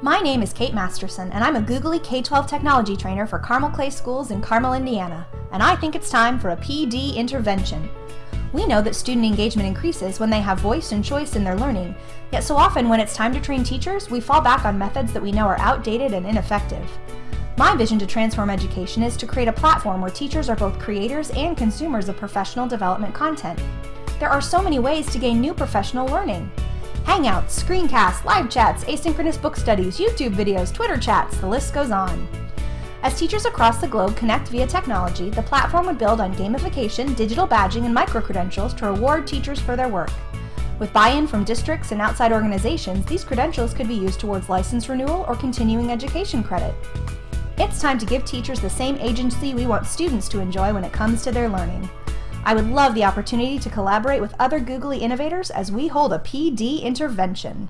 My name is Kate Masterson, and I'm a Googly K-12 technology trainer for Carmel Clay Schools in Carmel, Indiana, and I think it's time for a PD intervention. We know that student engagement increases when they have voice and choice in their learning, yet so often when it's time to train teachers, we fall back on methods that we know are outdated and ineffective. My vision to transform education is to create a platform where teachers are both creators and consumers of professional development content. There are so many ways to gain new professional learning. Hangouts, screencasts, live chats, asynchronous book studies, YouTube videos, Twitter chats, the list goes on. As teachers across the globe connect via technology, the platform would build on gamification, digital badging, and micro-credentials to reward teachers for their work. With buy-in from districts and outside organizations, these credentials could be used towards license renewal or continuing education credit. It's time to give teachers the same agency we want students to enjoy when it comes to their learning. I would love the opportunity to collaborate with other Googly innovators as we hold a PD intervention.